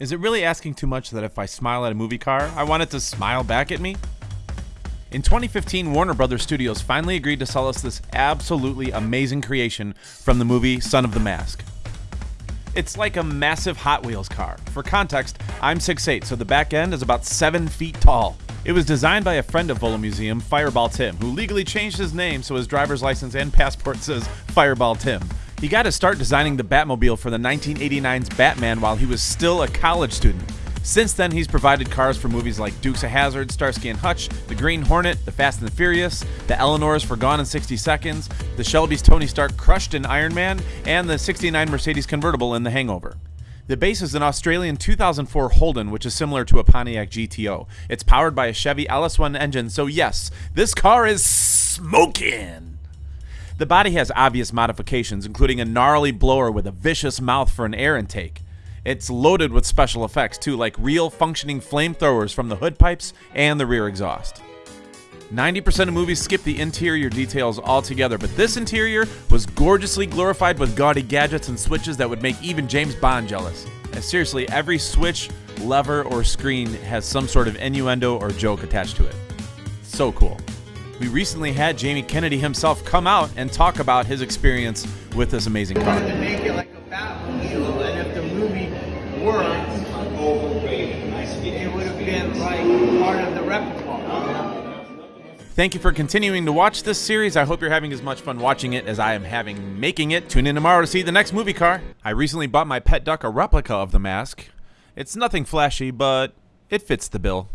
Is it really asking too much that if I smile at a movie car, I want it to smile back at me? In 2015, Warner Brothers Studios finally agreed to sell us this absolutely amazing creation from the movie Son of the Mask. It's like a massive Hot Wheels car. For context, I'm 6'8, so the back end is about 7 feet tall. It was designed by a friend of Volo Museum, Fireball Tim, who legally changed his name so his driver's license and passport says Fireball Tim. He got to start designing the Batmobile for the 1989's Batman while he was still a college student. Since then, he's provided cars for movies like Dukes of Hazzard, Starsky and Hutch, The Green Hornet, The Fast and the Furious, The Eleanors for Gone in 60 Seconds, The Shelby's Tony Stark crushed in Iron Man, and the 69 Mercedes convertible in The Hangover. The base is an Australian 2004 Holden, which is similar to a Pontiac GTO. It's powered by a Chevy LS1 engine, so yes, this car is smoking. The body has obvious modifications, including a gnarly blower with a vicious mouth for an air intake. It's loaded with special effects too, like real functioning flamethrowers from the hood pipes and the rear exhaust. 90% of movies skip the interior details altogether, but this interior was gorgeously glorified with gaudy gadgets and switches that would make even James Bond jealous. And seriously, every switch, lever, or screen has some sort of innuendo or joke attached to it. So cool. We recently had Jamie Kennedy himself come out and talk about his experience with this amazing car. to make it like a Batmobile, and if the movie it would have been like part of the repertoire. Thank you for continuing to watch this series. I hope you're having as much fun watching it as I am having making it. Tune in tomorrow to see the next movie car. I recently bought my pet duck a replica of the mask. It's nothing flashy, but it fits the bill.